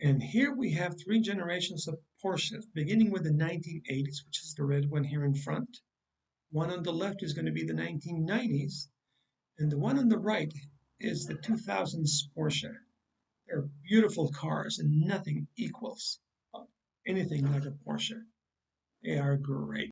And here we have three generations of Porsches, beginning with the 1980s, which is the red one here in front. One on the left is going to be the 1990s, and the one on the right is the 2000s Porsche. They're beautiful cars, and nothing equals uh, anything like a Porsche. They are great.